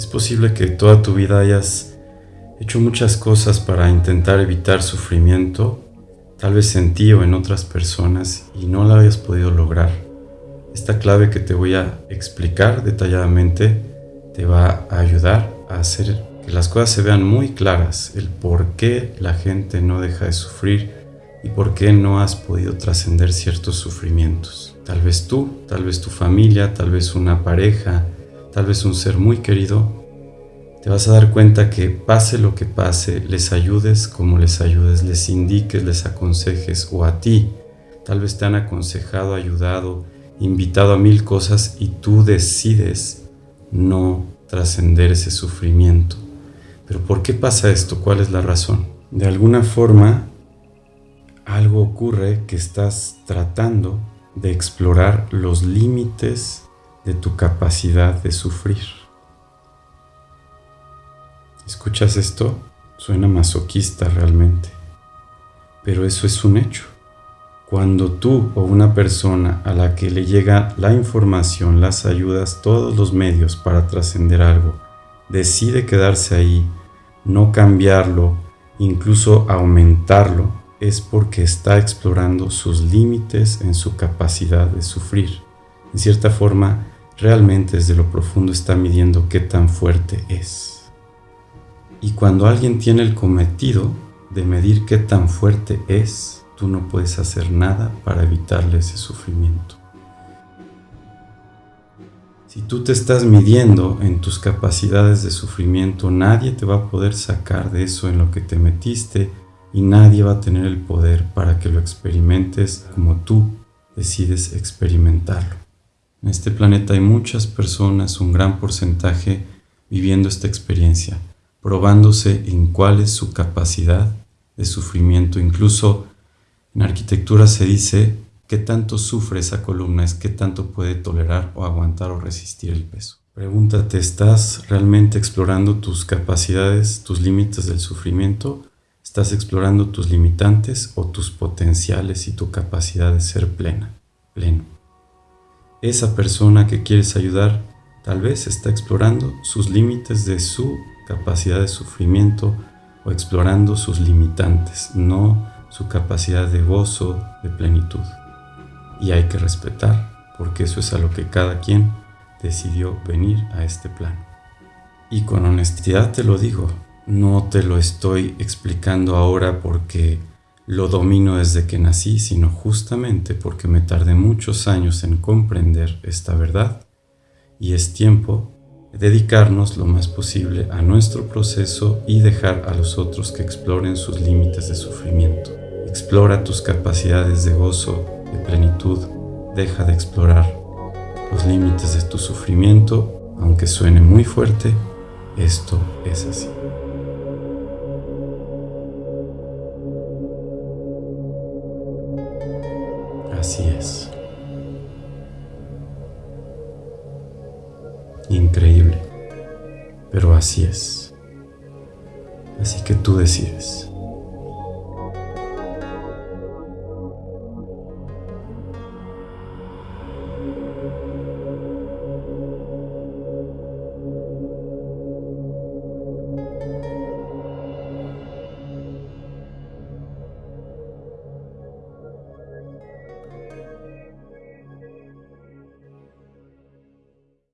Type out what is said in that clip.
Es posible que toda tu vida hayas hecho muchas cosas para intentar evitar sufrimiento, tal vez en ti o en otras personas, y no la hayas podido lograr. Esta clave que te voy a explicar detalladamente te va a ayudar a hacer que las cosas se vean muy claras, el por qué la gente no deja de sufrir y por qué no has podido trascender ciertos sufrimientos. Tal vez tú, tal vez tu familia, tal vez una pareja, tal vez un ser muy querido, te vas a dar cuenta que pase lo que pase, les ayudes como les ayudes, les indiques, les aconsejes o a ti. Tal vez te han aconsejado, ayudado, invitado a mil cosas y tú decides no trascender ese sufrimiento. Pero ¿por qué pasa esto? ¿Cuál es la razón? De alguna forma, algo ocurre que estás tratando de explorar los límites de tu capacidad de sufrir. ¿Escuchas esto? Suena masoquista realmente, pero eso es un hecho. Cuando tú o una persona a la que le llega la información, las ayudas, todos los medios para trascender algo, decide quedarse ahí, no cambiarlo, incluso aumentarlo, es porque está explorando sus límites en su capacidad de sufrir. En cierta forma, realmente desde lo profundo está midiendo qué tan fuerte es. Y cuando alguien tiene el cometido de medir qué tan fuerte es, tú no puedes hacer nada para evitarle ese sufrimiento. Si tú te estás midiendo en tus capacidades de sufrimiento, nadie te va a poder sacar de eso en lo que te metiste y nadie va a tener el poder para que lo experimentes como tú decides experimentarlo. En este planeta hay muchas personas, un gran porcentaje, viviendo esta experiencia, probándose en cuál es su capacidad de sufrimiento. Incluso en arquitectura se dice qué tanto sufre esa columna es qué tanto puede tolerar o aguantar o resistir el peso. Pregúntate, ¿estás realmente explorando tus capacidades, tus límites del sufrimiento? ¿Estás explorando tus limitantes o tus potenciales y tu capacidad de ser plena, pleno? Esa persona que quieres ayudar tal vez está explorando sus límites de su capacidad de sufrimiento o explorando sus limitantes, no su capacidad de gozo, de plenitud. Y hay que respetar, porque eso es a lo que cada quien decidió venir a este plano. Y con honestidad te lo digo, no te lo estoy explicando ahora porque lo domino desde que nací, sino justamente porque me tardé muchos años en comprender esta verdad y es tiempo de dedicarnos lo más posible a nuestro proceso y dejar a los otros que exploren sus límites de sufrimiento. Explora tus capacidades de gozo, de plenitud, deja de explorar los límites de tu sufrimiento, aunque suene muy fuerte, esto es así. Así es. Increíble, pero así es. Así que tú decides.